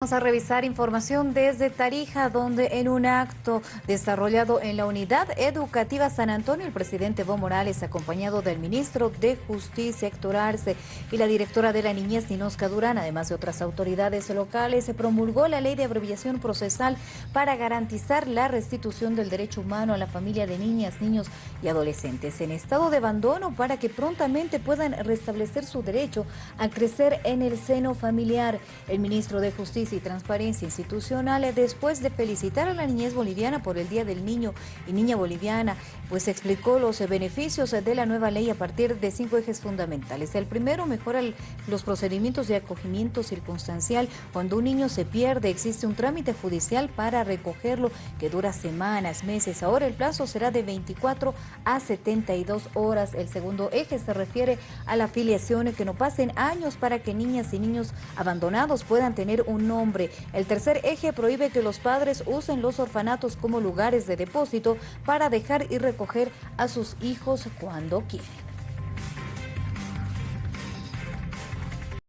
Vamos a revisar información desde Tarija, donde en un acto desarrollado en la Unidad Educativa San Antonio, el presidente Evo Morales, acompañado del ministro de Justicia, Héctor Arce, y la directora de la Niñez, Ninosca Durán, además de otras autoridades locales, se promulgó la ley de abreviación procesal para garantizar la restitución del derecho humano a la familia de niñas, niños y adolescentes en estado de abandono para que prontamente puedan restablecer su derecho a crecer en el seno familiar. El ministro de Justicia y Transparencia Institucional después de felicitar a la niñez boliviana por el Día del Niño y Niña Boliviana, pues explicó los beneficios de la nueva ley a partir de cinco ejes fundamentales. El primero, mejora los procedimientos de acogimiento circunstancial. Cuando un niño se pierde, existe un trámite judicial para recogerlo que dura semanas, meses. Ahora el plazo será de 24 a 72 horas. El segundo eje se refiere a la afiliación, que no pasen años para que niñas y niños abandonados puedan tener un el tercer eje prohíbe que los padres usen los orfanatos como lugares de depósito para dejar y recoger a sus hijos cuando quieren.